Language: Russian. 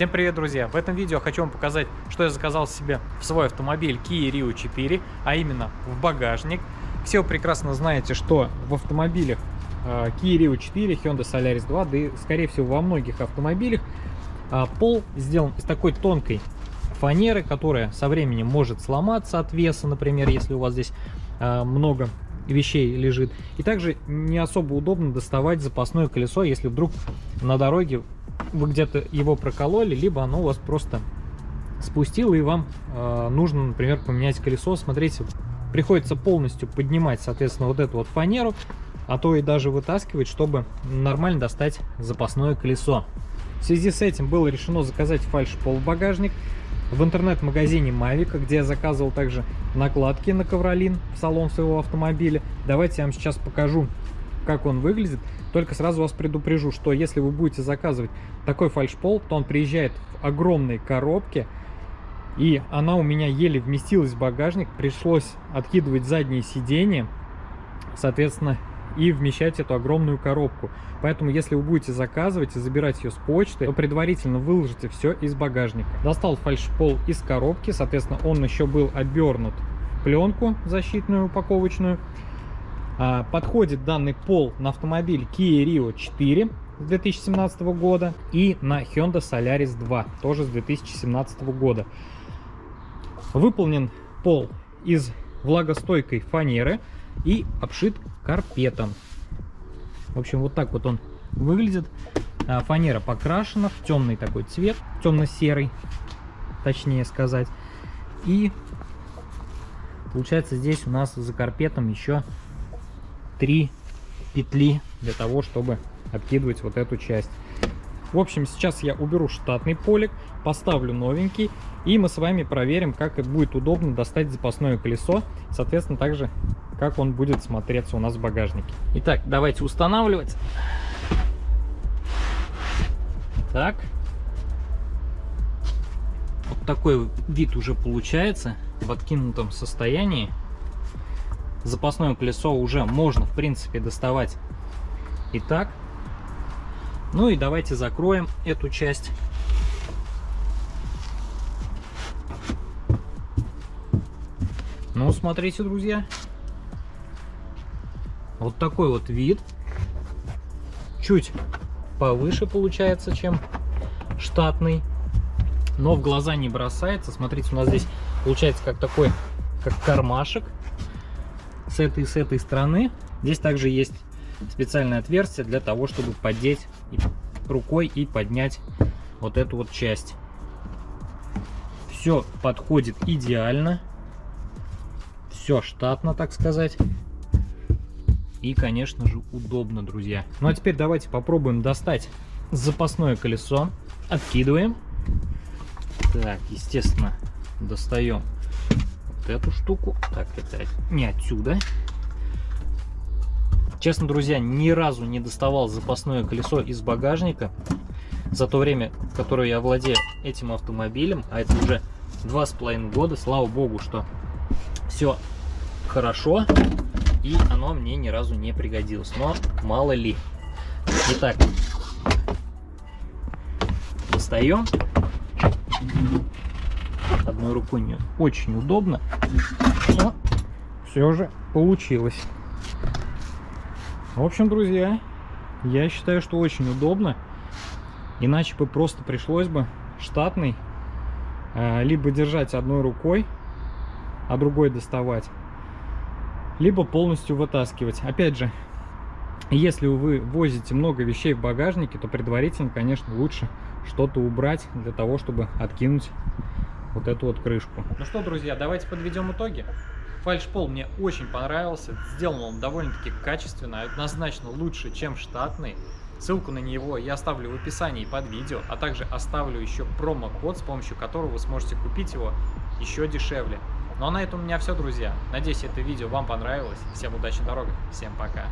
Всем привет, друзья! В этом видео хочу вам показать, что я заказал себе в свой автомобиль Kia Rio 4, а именно в багажник. Все вы прекрасно знаете, что в автомобилях э, Kia Rio 4, Hyundai Solaris 2, да и, скорее всего, во многих автомобилях э, пол сделан из такой тонкой фанеры, которая со временем может сломаться от веса, например, если у вас здесь э, много вещей лежит. И также не особо удобно доставать запасное колесо, если вдруг на дороге вы где-то его прокололи, либо оно у вас просто спустило и вам э, нужно, например, поменять колесо. Смотрите, приходится полностью поднимать, соответственно, вот эту вот фанеру, а то и даже вытаскивать, чтобы нормально достать запасное колесо. В связи с этим было решено заказать фальш-пол багажник в интернет-магазине Mavic, где я заказывал также накладки на ковролин в салон своего автомобиля. Давайте я вам сейчас покажу, как он выглядит. Только сразу вас предупрежу, что если вы будете заказывать такой фальшпол, то он приезжает в огромной коробке, и она у меня еле вместилась в багажник, пришлось откидывать задние сиденья, соответственно, и вмещать эту огромную коробку. Поэтому, если вы будете заказывать и забирать ее с почты, то предварительно выложите все из багажника. Достал фальшпол из коробки, соответственно, он еще был обернут в пленку защитную упаковочную. А, подходит данный пол на автомобиль Kia Rio 4 с 2017 года и на Hyundai Solaris 2 тоже с 2017 года. Выполнен пол из влагостойкой фанеры и обшит карпетом. В общем, вот так вот он выглядит. А, фанера покрашена в темный такой цвет, темно-серый, точнее сказать. И получается здесь у нас за карпетом еще три петли для того, чтобы обкидывать вот эту часть. В общем, сейчас я уберу штатный полик, поставлю новенький, и мы с вами проверим, как будет удобно достать запасное колесо, соответственно, также, как он будет смотреться у нас в багажнике. Итак, давайте устанавливать. Так. Вот такой вид уже получается в откинутом состоянии запасное колесо уже можно, в принципе, доставать и так. Ну и давайте закроем эту часть. Ну, смотрите, друзья. Вот такой вот вид. Чуть повыше получается, чем штатный. Но в глаза не бросается. Смотрите, у нас здесь получается как такой, как кармашек с этой с этой стороны. Здесь также есть специальное отверстие для того, чтобы поддеть рукой и поднять вот эту вот часть. Все подходит идеально. Все штатно, так сказать. И, конечно же, удобно, друзья. Ну а теперь давайте попробуем достать запасное колесо. Откидываем. Так, естественно, достаем эту штуку. Так, это не отсюда. Честно, друзья, ни разу не доставал запасное колесо из багажника за то время, которое я владею этим автомобилем, а это уже два с половиной года, слава богу, что все хорошо, и оно мне ни разу не пригодилось, но мало ли. Итак, достаем одной рукой не очень удобно, но все же получилось. В общем, друзья, я считаю, что очень удобно. Иначе бы просто пришлось бы штатный э, либо держать одной рукой, а другой доставать, либо полностью вытаскивать. Опять же, если вы возите много вещей в багажнике, то предварительно, конечно, лучше что-то убрать для того, чтобы откинуть вот эту вот крышку. Ну что, друзья, давайте подведем итоги. Фальшпол мне очень понравился, сделан он довольно-таки качественно, однозначно лучше, чем штатный. Ссылку на него я оставлю в описании под видео, а также оставлю еще промокод, с помощью которого вы сможете купить его еще дешевле. Ну а на этом у меня все, друзья. Надеюсь, это видео вам понравилось. Всем удачи на дорогах. Всем пока.